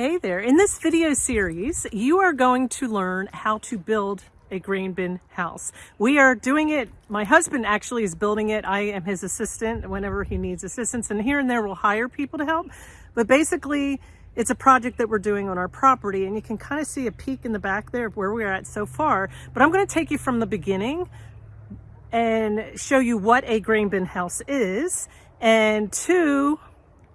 Hey there, in this video series, you are going to learn how to build a grain bin house. We are doing it, my husband actually is building it. I am his assistant whenever he needs assistance and here and there we'll hire people to help. But basically, it's a project that we're doing on our property and you can kind of see a peek in the back there of where we're at so far. But I'm gonna take you from the beginning and show you what a grain bin house is and two,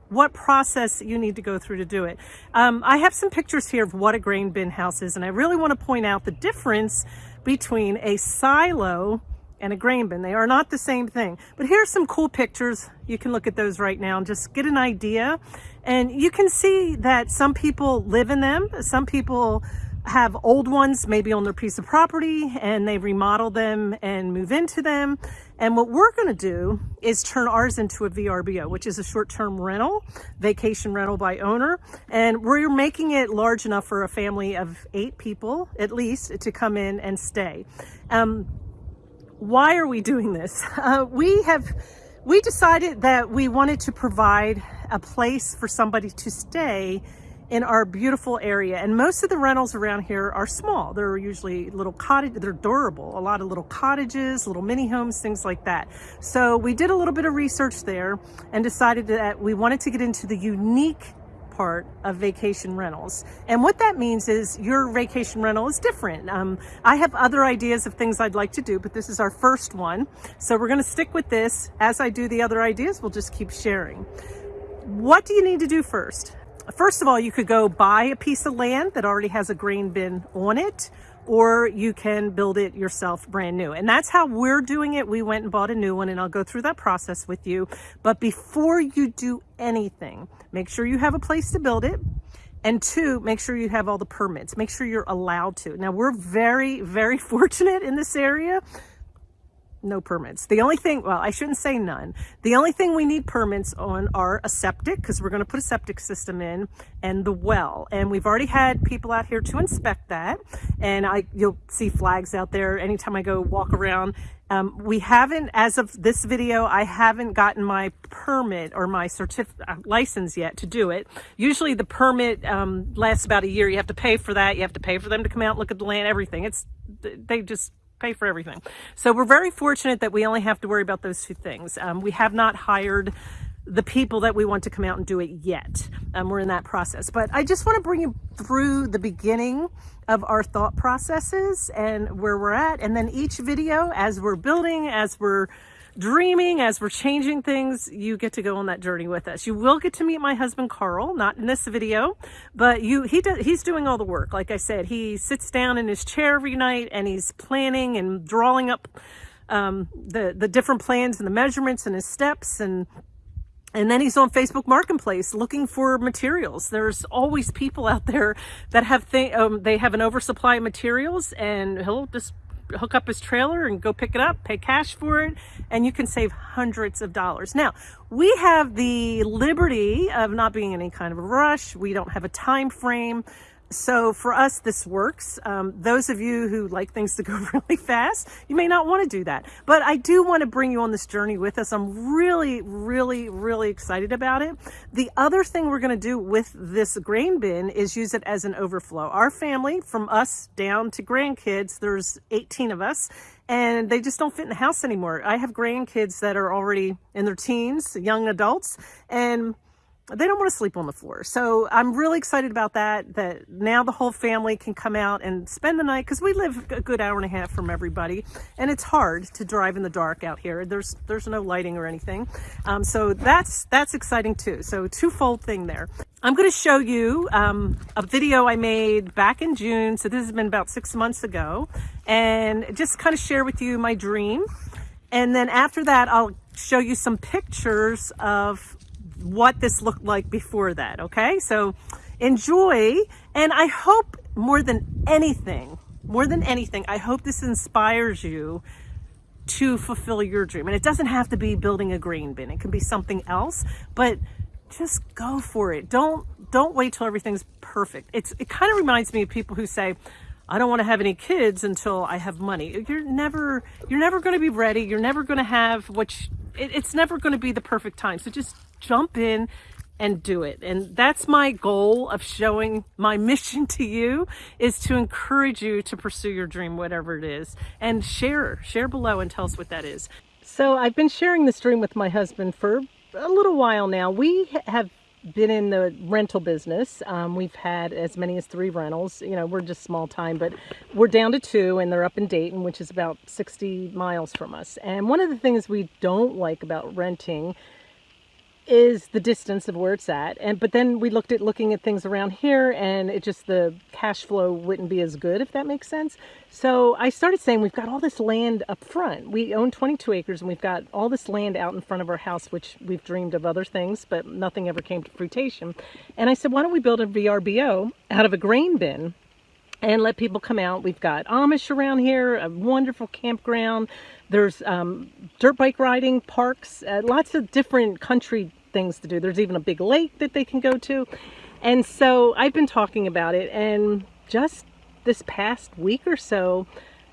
what process you need to go through to do it. Um, I have some pictures here of what a grain bin house is, and I really want to point out the difference between a silo and a grain bin. They are not the same thing. But here's some cool pictures. You can look at those right now and just get an idea. And you can see that some people live in them. Some people have old ones maybe on their piece of property and they remodel them and move into them. And what we're going to do is turn ours into a VRBO, which is a short-term rental, vacation rental by owner. And we're making it large enough for a family of eight people, at least, to come in and stay. Um, why are we doing this? Uh, we have, we decided that we wanted to provide a place for somebody to stay in our beautiful area. And most of the rentals around here are small. They're usually little cottage, they're durable, a lot of little cottages, little mini homes, things like that. So we did a little bit of research there and decided that we wanted to get into the unique part of vacation rentals. And what that means is your vacation rental is different. Um, I have other ideas of things I'd like to do, but this is our first one. So we're gonna stick with this. As I do the other ideas, we'll just keep sharing. What do you need to do first? First of all, you could go buy a piece of land that already has a grain bin on it, or you can build it yourself brand new. And that's how we're doing it. We went and bought a new one and I'll go through that process with you. But before you do anything, make sure you have a place to build it. And two, make sure you have all the permits. Make sure you're allowed to. Now we're very, very fortunate in this area no permits. The only thing, well, I shouldn't say none. The only thing we need permits on are a septic, because we're going to put a septic system in, and the well. And we've already had people out here to inspect that. And I, you'll see flags out there anytime I go walk around. Um, we haven't, as of this video, I haven't gotten my permit or my uh, license yet to do it. Usually the permit um, lasts about a year. You have to pay for that. You have to pay for them to come out look at the land, everything. It's, they just pay for everything. So we're very fortunate that we only have to worry about those two things. Um, we have not hired the people that we want to come out and do it yet. Um, we're in that process. But I just want to bring you through the beginning of our thought processes and where we're at. And then each video, as we're building, as we're dreaming, as we're changing things, you get to go on that journey with us. You will get to meet my husband, Carl, not in this video, but you he does, he's doing all the work. Like I said, he sits down in his chair every night and he's planning and drawing up um, the, the different plans and the measurements and his steps and and then he's on Facebook Marketplace looking for materials. There's always people out there that have th um, they have an oversupply of materials and he'll just hook up his trailer and go pick it up, pay cash for it, and you can save hundreds of dollars. Now, we have the liberty of not being in any kind of a rush. We don't have a time frame. So for us, this works. Um, those of you who like things to go really fast, you may not want to do that. But I do want to bring you on this journey with us. I'm really, really, really excited about it. The other thing we're going to do with this grain bin is use it as an overflow. Our family, from us down to grandkids, there's 18 of us, and they just don't fit in the house anymore. I have grandkids that are already in their teens, young adults, and they don't want to sleep on the floor. So I'm really excited about that, that now the whole family can come out and spend the night because we live a good hour and a half from everybody and it's hard to drive in the dark out here. There's there's no lighting or anything. Um, so that's that's exciting too. So twofold thing there. I'm going to show you um, a video I made back in June. So this has been about six months ago and just kind of share with you my dream. And then after that, I'll show you some pictures of what this looked like before that, okay? So enjoy, and I hope more than anything, more than anything, I hope this inspires you to fulfill your dream. And it doesn't have to be building a grain bin. It can be something else, but just go for it. Don't don't wait till everything's perfect. It's it kind of reminds me of people who say, I don't want to have any kids until I have money. You're never you're never going to be ready. You're never going to have what you, it, it's never going to be the perfect time. So just jump in, and do it. And that's my goal of showing my mission to you is to encourage you to pursue your dream, whatever it is, and share, share below and tell us what that is. So I've been sharing this dream with my husband for a little while now. We have been in the rental business. Um, we've had as many as three rentals. You know, we're just small time, but we're down to two and they're up in Dayton, which is about 60 miles from us. And one of the things we don't like about renting is the distance of where it's at. And but then we looked at looking at things around here and it just the cash flow wouldn't be as good if that makes sense. So I started saying we've got all this land up front. We own 22 acres and we've got all this land out in front of our house which we've dreamed of other things but nothing ever came to fruition. And I said why don't we build a VRBO out of a grain bin and let people come out. We've got Amish around here, a wonderful campground. There's um, dirt bike riding parks, uh, lots of different country things to do. There's even a big lake that they can go to. And so I've been talking about it and just this past week or so,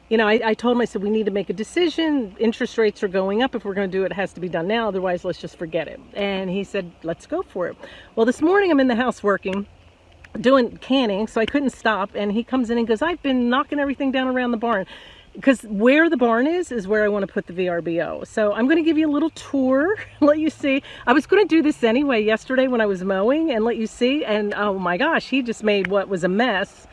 you know, I, I told him, I said, we need to make a decision. Interest rates are going up. If we're going to do it, it has to be done now. Otherwise, let's just forget it. And he said, let's go for it. Well, this morning I'm in the house working doing canning, so I couldn't stop. And he comes in and goes, I've been knocking everything down around the barn. Because where the barn is, is where I want to put the VRBO. So I'm going to give you a little tour, let you see. I was going to do this anyway yesterday when I was mowing and let you see. And oh my gosh, he just made what was a mess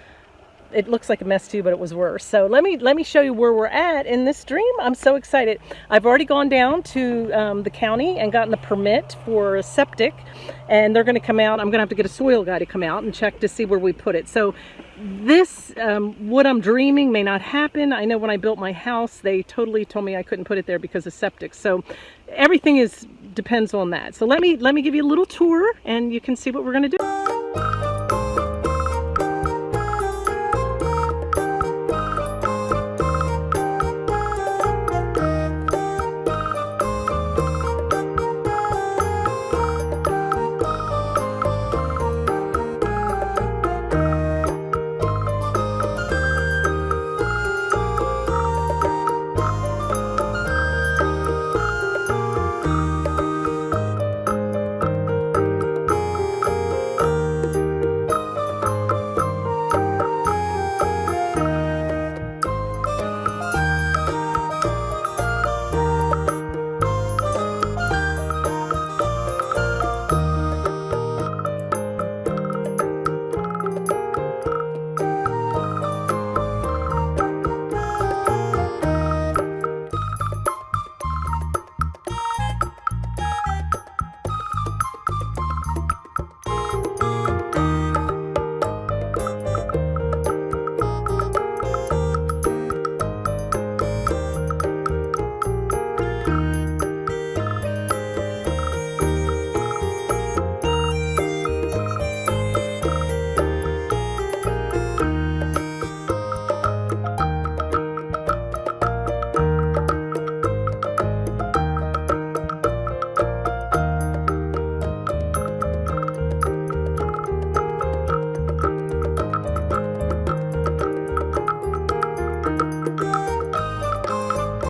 it looks like a mess too, but it was worse. So let me let me show you where we're at in this dream. I'm so excited. I've already gone down to um, the county and gotten the permit for a septic, and they're going to come out. I'm going to have to get a soil guy to come out and check to see where we put it. So this, um, what I'm dreaming may not happen. I know when I built my house, they totally told me I couldn't put it there because of septic. So everything is depends on that. So let me let me give you a little tour, and you can see what we're going to do.